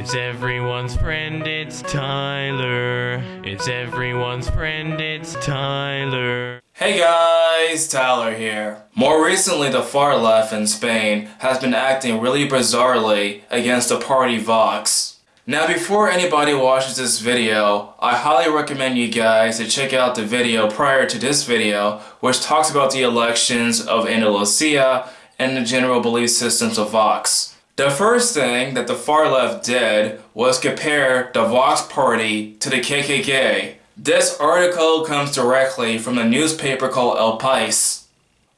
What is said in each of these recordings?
It's everyone's friend, it's Tyler. It's everyone's friend, it's Tyler. Hey guys, Tyler here. More recently, the far left in Spain has been acting really bizarrely against the party Vox. Now before anybody watches this video, I highly recommend you guys to check out the video prior to this video which talks about the elections of Andalusia and the general belief systems of Vox. The first thing that the far left did was compare the Vox Party to the KKK. This article comes directly from a newspaper called El País.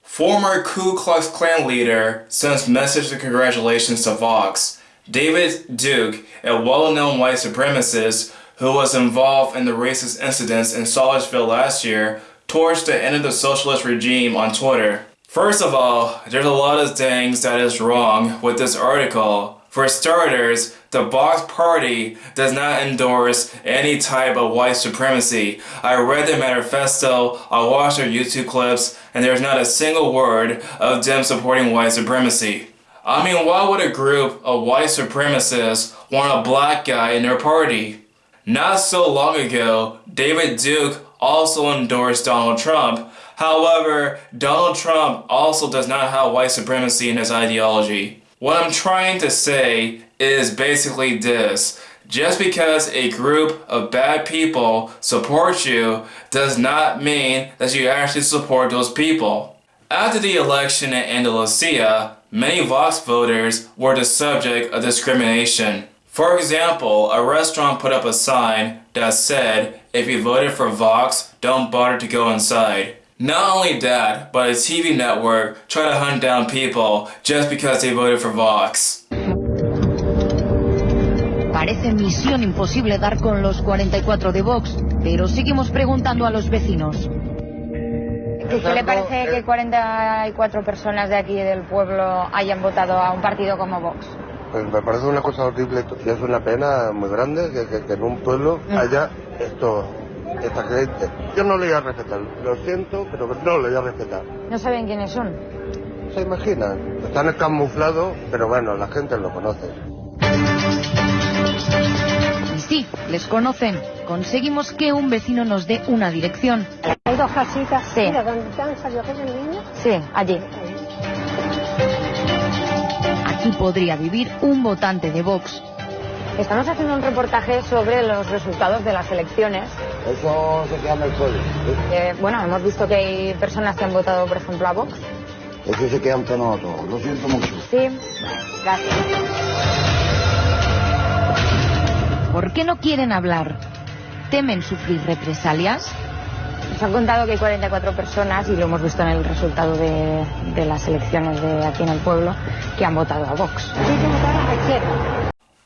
Former Ku Klux Klan leader sends message of congratulations to Vox. David Duke, a well-known white supremacist who was involved in the racist incidents in Charlottesville last year, torched the end of the socialist regime on Twitter. First of all, there's a lot of things that is wrong with this article. For starters, the Vox Party does not endorse any type of white supremacy. I read the manifesto, I watched their YouTube clips, and there's not a single word of them supporting white supremacy. I mean, why would a group of white supremacists want a black guy in their party? Not so long ago, David Duke also endorsed Donald Trump, However, Donald Trump also does not have white supremacy in his ideology. What I'm trying to say is basically this. Just because a group of bad people support you does not mean that you actually support those people. After the election in Andalusia, many Vox voters were the subject of discrimination. For example, a restaurant put up a sign that said, if you voted for Vox, don't bother to go inside. Not only that, but a TV network tried to hunt down people just because they voted for Vox. Parece misión imposible dar con los 44 de Vox, pero seguimos preguntando a los vecinos. ¿Qué le parece que 44 personas de aquí del pueblo hayan votado a un partido como Vox? Pues me parece una cosa horrible y es una pena muy grande que, que en un pueblo mm. haya esto esta gente. Yo no le voy a respetar, lo siento, pero no le voy a respetar. ¿No saben quiénes son? Se imaginan, están camuflados, pero bueno, la gente lo conoce. Sí, les conocen. Conseguimos que un vecino nos dé una dirección. Hay dos casitas. Sí. Mira, ¿dónde han salido aquel niño? Sí, allí. Aquí podría vivir un votante de Vox. Estamos haciendo un reportaje sobre los resultados de las elecciones. Eso se queda en el suelo. Eh, bueno, hemos visto que hay personas que han votado, por ejemplo, a Vox. Eso se queda entre nosotros. Lo siento mucho. Sí, gracias. ¿Por qué no quieren hablar? ¿Temen sufrir represalias? Nos han contado que hay 44 personas, y lo hemos visto en el resultado de, de las elecciones de aquí en el pueblo, que han votado a Vox.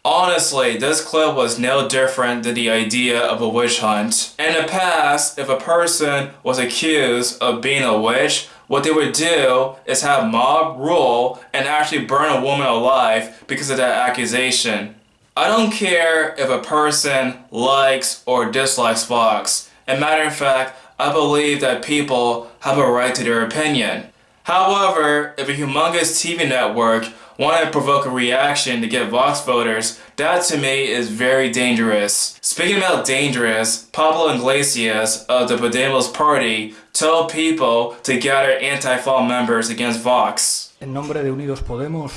Honestly, this clip was no different than the idea of a witch hunt. In the past, if a person was accused of being a witch, what they would do is have mob rule and actually burn a woman alive because of that accusation. I don't care if a person likes or dislikes Vox. As a matter of fact, I believe that people have a right to their opinion. However, if a humongous TV network want to provoke a reaction to get Vox voters, that to me is very dangerous. Speaking about dangerous, Pablo Iglesias of the Podemos Party told people to gather Antifa members against Vox. En nombre de Unidos Podemos,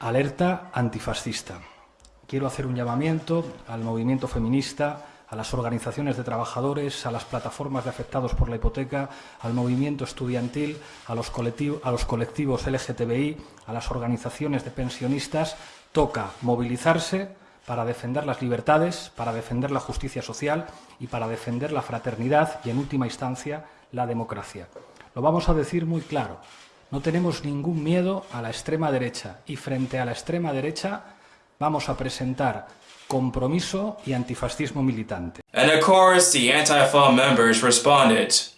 alerta antifascista. Quiero hacer un llamamiento al movimiento feminista a las organizaciones de trabajadores, a las plataformas de afectados por la hipoteca, al movimiento estudiantil, a los, colectivos, LGTBI, a las organizaciones de pensionistas, toca movilizarse para defender las libertades, para defender la justicia social y para defender la fraternidad y, en última instancia, la democracia. Lo vamos a decir muy claro. No tenemos ningún miedo a la extrema derecha y frente a la extrema derecha vamos a presentar compromiso y antifascismo militante. And of course, the anti-fall members responded.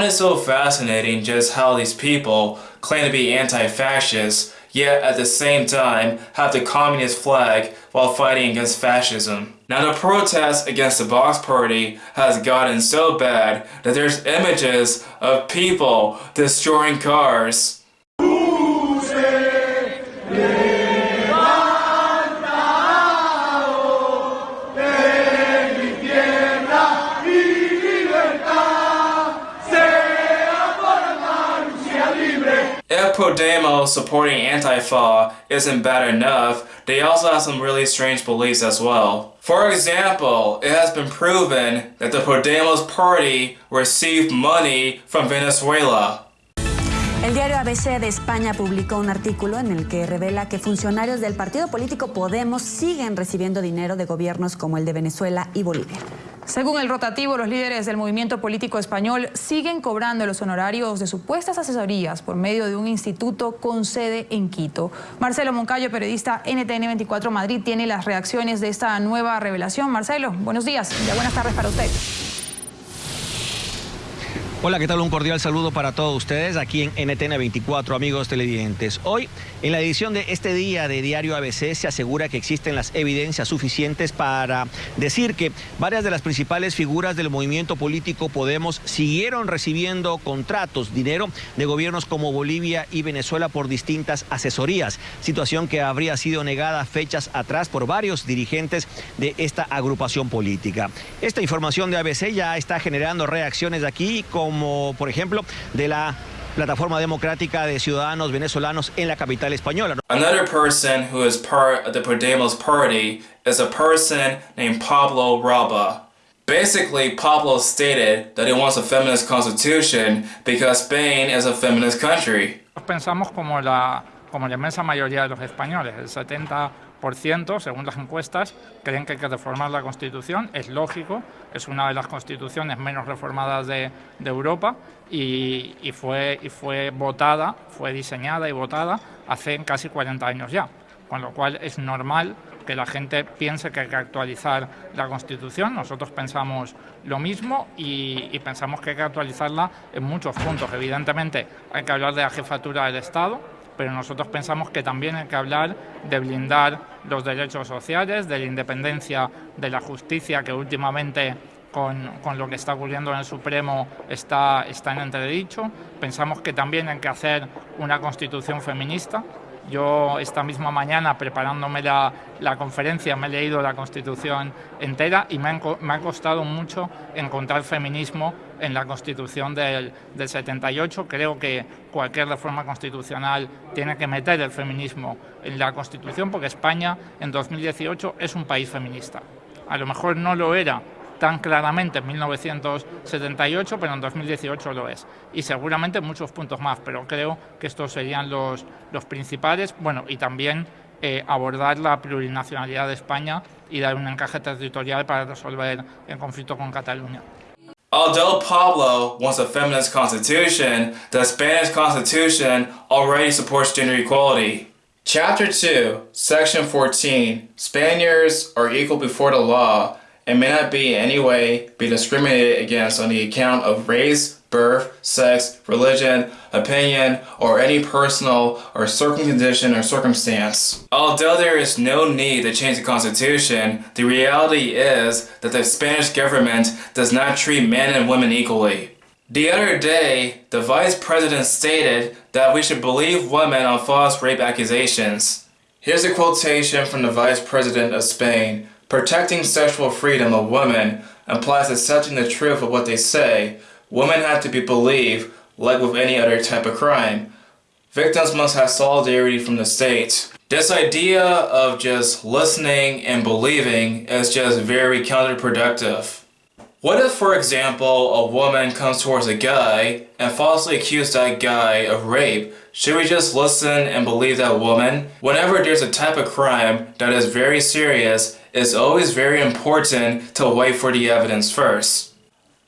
Find it so fascinating just how these people claim to be anti-fascist, yet at the same time have the communist flag while fighting against fascism. Now the protest against the Vox Party has gotten so bad that there's images of people destroying cars. Podemos supporting Antifa isn't bad enough, they also have some really strange beliefs as well. For example, it has been proven that the Podemos party received money from Venezuela. El diario ABC de España publicó un artículo en el que revela que funcionarios del partido político Podemos siguen recibiendo dinero de gobiernos como el de Venezuela y Bolivia. Según el rotativo, los líderes del movimiento político español siguen cobrando los honorarios de supuestas asesorías por medio de un instituto con sede en Quito. Marcelo Moncayo, periodista NTN 24 Madrid, tiene las reacciones de esta nueva revelación. Marcelo, buenos días. Ya buenas tardes para usted. Hola, ¿qué tal? Un cordial saludo para todos ustedes aquí en NTN 24, amigos televidentes. Hoy, en la edición de este día de Diario ABC, se asegura que existen las evidencias suficientes para decir que varias de las principales figuras del movimiento político Podemos siguieron recibiendo contratos, dinero de gobiernos como Bolivia y Venezuela por distintas asesorías, situación que habría sido negada fechas atrás por varios dirigentes de esta agrupación política. Esta información de ABC ya está generando reacciones aquí con como por ejemplo de la plataforma democrática de ciudadanos venezolanos en la capital española. Another person who is part of the Podemos party is a person named Pablo Raba. Basically, Pablo stated that he wants a feminist constitution because Spain is a feminist country. Pensamos como la, como la inmensa mayoría de los españoles, el 70 según las encuestas, creen que hay que reformar la Constitución. Es lógico, es una de las constituciones menos reformadas de, Europa y, fue, y fue votada, fue diseñada y votada hace casi 40 años ya. Con lo cual es normal que la gente piense que hay que actualizar la Constitución. Nosotros pensamos lo mismo y pensamos que hay que actualizarla en muchos puntos. Evidentemente hay que hablar de la jefatura del Estado, pero nosotros pensamos que también hay que hablar de blindar los derechos sociales, de la independencia de la justicia que últimamente con, con, lo que está ocurriendo en el Supremo está, está en entredicho. Pensamos que también hay que hacer una constitución feminista, yo esta misma mañana preparándome la, conferencia me he leído la Constitución entera y me, han, ha costado mucho encontrar feminismo en la Constitución del, del 78. Creo que cualquier reforma constitucional tiene que meter el feminismo en la Constitución porque España en 2018 es un país feminista. A lo mejor no lo era tan claramente en 1978, pero en 2018 lo es. Y seguramente muchos puntos más, pero creo que estos serían los, los principales. Bueno, y también eh, abordar la plurinacionalidad de España y dar un encaje territorial para resolver el conflicto con Cataluña. Although Pablo wants a feminist constitution, the Spanish constitution already supports gender equality. Chapter 2, Section 14 Spaniards are equal before the law and may not be in any way be discriminated against on the account of race, birth, sex, religion, opinion, or any personal or certain condition or circumstance. Although there is no need to change the Constitution, the reality is that the Spanish government does not treat men and women equally. The other day, the Vice President stated that we should believe women on false rape accusations. Here's a quotation from the Vice President of Spain. Protecting sexual freedom of women implies accepting the truth of what they say. Women have to be believed, like with any other type of crime. Victims must have solidarity from the state. This idea of just listening and believing is just very counterproductive. What if, for example, a woman comes towards a guy and falsely accuses that guy of rape? Should we just listen and believe that woman? Whenever there's a type of crime that is very serious, it's always very important to wait for the evidence first.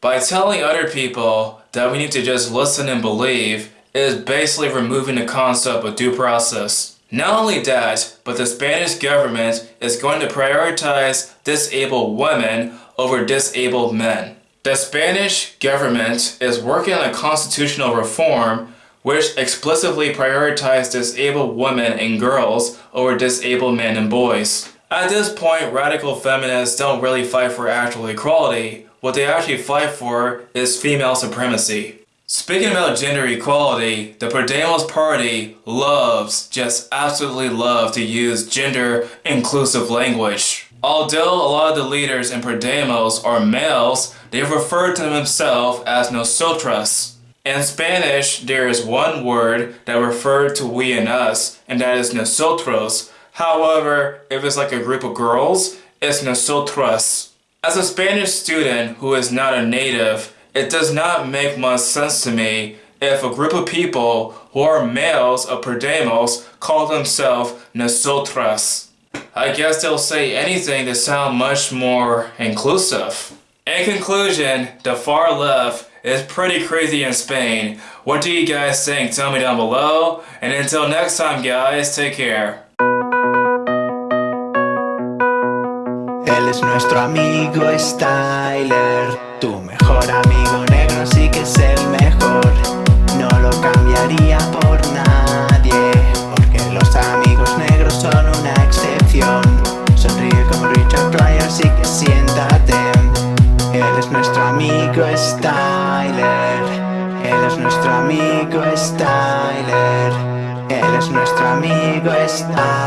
By telling other people that we need to just listen and believe, is basically removing the concept of due process. Not only that, but the Spanish government is going to prioritize disabled women over disabled men. The Spanish government is working on a constitutional reform which explicitly prioritizes disabled women and girls over disabled men and boys. At this point, radical feminists don't really fight for actual equality. What they actually fight for is female supremacy. Speaking about gender equality, the Podemos party loves, just absolutely love to use gender inclusive language. Although a lot of the leaders in Podemos are males, they refer to themselves as nosotras. In Spanish, there is one word that refers to we and us, and that is nosotros. However, if it's like a group of girls, it's nosotras. As a Spanish student who is not a native, it does not make much sense to me if a group of people who are males of Podemos call themselves nosotras. I guess they'll say anything to sound much more inclusive. In conclusion, the far left is pretty crazy in Spain. What do you guys think? Tell me down below. And until next time guys, take care. Él es nuestro amigo Styler, tu mejor amigo negro sí que es el mejor. No lo cambiaría por nadie, porque los amigos negros son una excepción. Sonríe como Richard Pryor, así que siéntate. Él es nuestro amigo Styler, él es nuestro amigo Styler, él es nuestro amigo Styler.